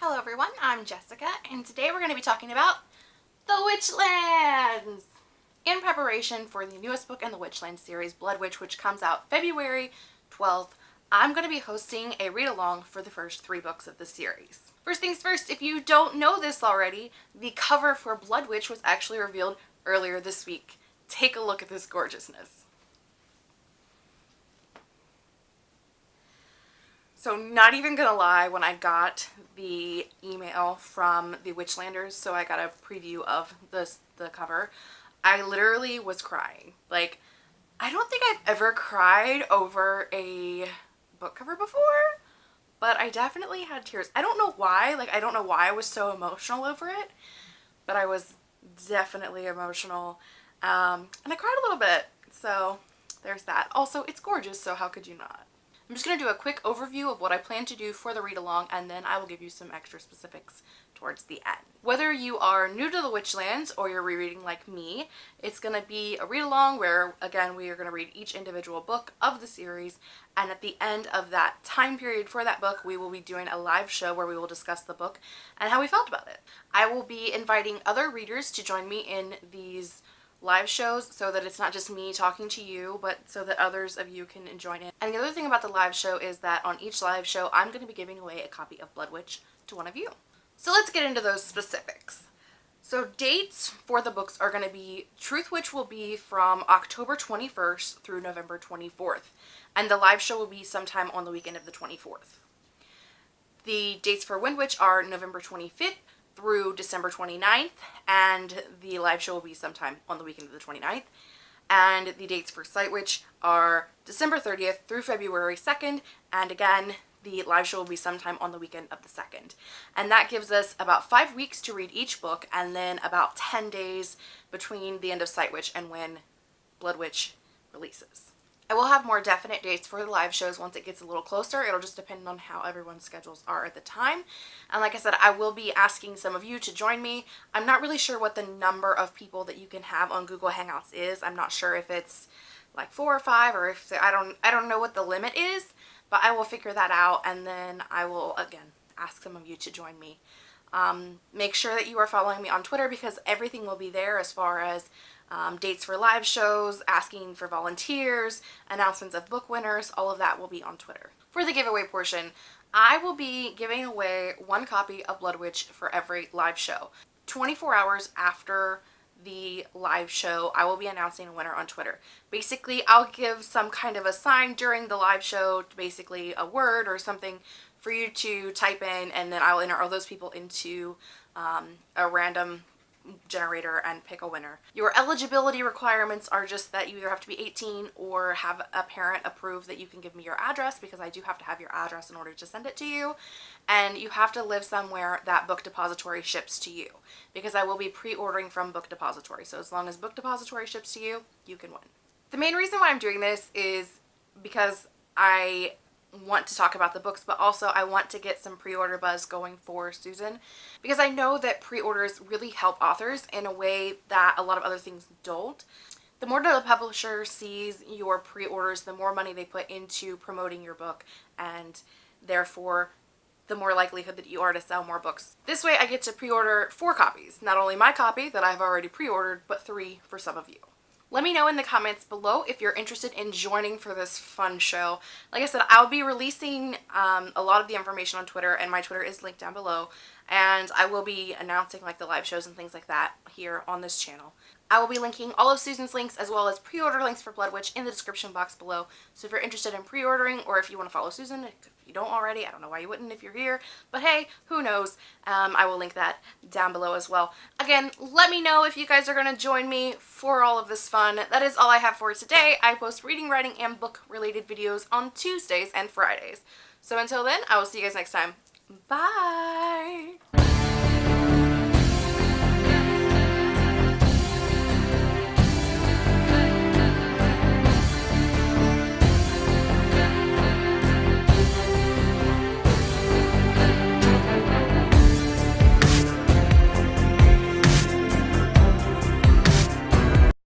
Hello everyone, I'm Jessica and today we're going to be talking about The Witchlands! In preparation for the newest book in the Witchlands series, Blood Witch, which comes out February 12th, I'm going to be hosting a read-along for the first three books of the series. First things first, if you don't know this already, the cover for Blood Witch was actually revealed earlier this week. Take a look at this gorgeousness. So not even gonna lie, when I got the email from the Witchlanders, so I got a preview of this the cover, I literally was crying. Like, I don't think I've ever cried over a book cover before, but I definitely had tears. I don't know why, like I don't know why I was so emotional over it, but I was definitely emotional. Um, and I cried a little bit, so there's that. Also, it's gorgeous, so how could you not? I'm just going to do a quick overview of what I plan to do for the read along and then I will give you some extra specifics towards the end. Whether you are new to the Witchlands or you're rereading like me, it's going to be a read along where again we are going to read each individual book of the series and at the end of that time period for that book we will be doing a live show where we will discuss the book and how we felt about it. I will be inviting other readers to join me in these live shows so that it's not just me talking to you but so that others of you can join in. And the other thing about the live show is that on each live show I'm going to be giving away a copy of Blood Witch to one of you. So let's get into those specifics. So dates for the books are going to be Truth Witch will be from October 21st through November 24th and the live show will be sometime on the weekend of the 24th. The dates for Wind Witch are November 25th through December 29th and the live show will be sometime on the weekend of the 29th and the dates for Sight Witch are December 30th through February 2nd and again the live show will be sometime on the weekend of the 2nd and that gives us about five weeks to read each book and then about 10 days between the end of Sight Witch and when Blood Witch releases. I will have more definite dates for the live shows once it gets a little closer. It'll just depend on how everyone's schedules are at the time. And like I said, I will be asking some of you to join me. I'm not really sure what the number of people that you can have on Google Hangouts is. I'm not sure if it's like four or five or if I don't I don't know what the limit is, but I will figure that out and then I will again ask some of you to join me. Um, make sure that you are following me on Twitter because everything will be there as far as um, dates for live shows, asking for volunteers, announcements of book winners, all of that will be on Twitter. For the giveaway portion, I will be giving away one copy of Blood Witch for every live show. 24 hours after the live show, I will be announcing a winner on Twitter. Basically, I'll give some kind of a sign during the live show, basically a word or something for you to type in and then I'll enter all those people into um, a random generator and pick a winner. Your eligibility requirements are just that you either have to be 18 or have a parent approve that you can give me your address because I do have to have your address in order to send it to you and you have to live somewhere that Book Depository ships to you because I will be pre-ordering from Book Depository so as long as Book Depository ships to you, you can win. The main reason why I'm doing this is because I want to talk about the books, but also I want to get some pre-order buzz going for Susan because I know that pre-orders really help authors in a way that a lot of other things don't. The more that the publisher sees your pre-orders, the more money they put into promoting your book and therefore the more likelihood that you are to sell more books. This way I get to pre-order four copies, not only my copy that I've already pre-ordered, but three for some of you. Let me know in the comments below if you're interested in joining for this fun show. Like I said, I'll be releasing um, a lot of the information on Twitter and my Twitter is linked down below and I will be announcing like the live shows and things like that here on this channel. I will be linking all of Susan's links as well as pre-order links for Blood Witch in the description box below. So if you're interested in pre-ordering or if you want to follow Susan, if you don't already, I don't know why you wouldn't if you're here, but hey, who knows? Um, I will link that down below as well. Again, let me know if you guys are going to join me for all of this fun. That is all I have for today. I post reading, writing, and book related videos on Tuesdays and Fridays. So until then, I will see you guys next time. Bye!